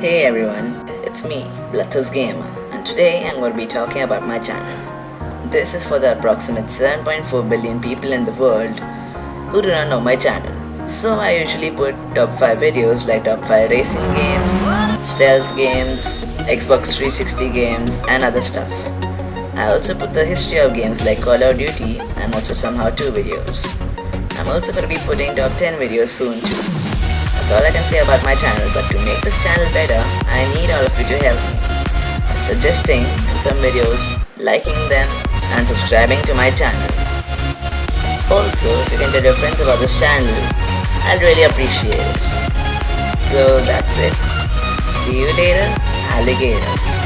Hey everyone, it's me, Blathus Gamer, and today I'm going to be talking about my channel. This is for the approximate 7.4 billion people in the world who do not know my channel. So I usually put top 5 videos like top 5 racing games, stealth games, Xbox 360 games and other stuff. I also put the history of games like Call of Duty and also some how-to videos. I'm also going to be putting top 10 videos soon too. That's all I can say about my channel but to make this channel better, I need all of you to help me. Suggesting some videos, liking them and subscribing to my channel. Also, if you can tell your friends about this channel, I'd really appreciate it. So that's it. See you later, alligator.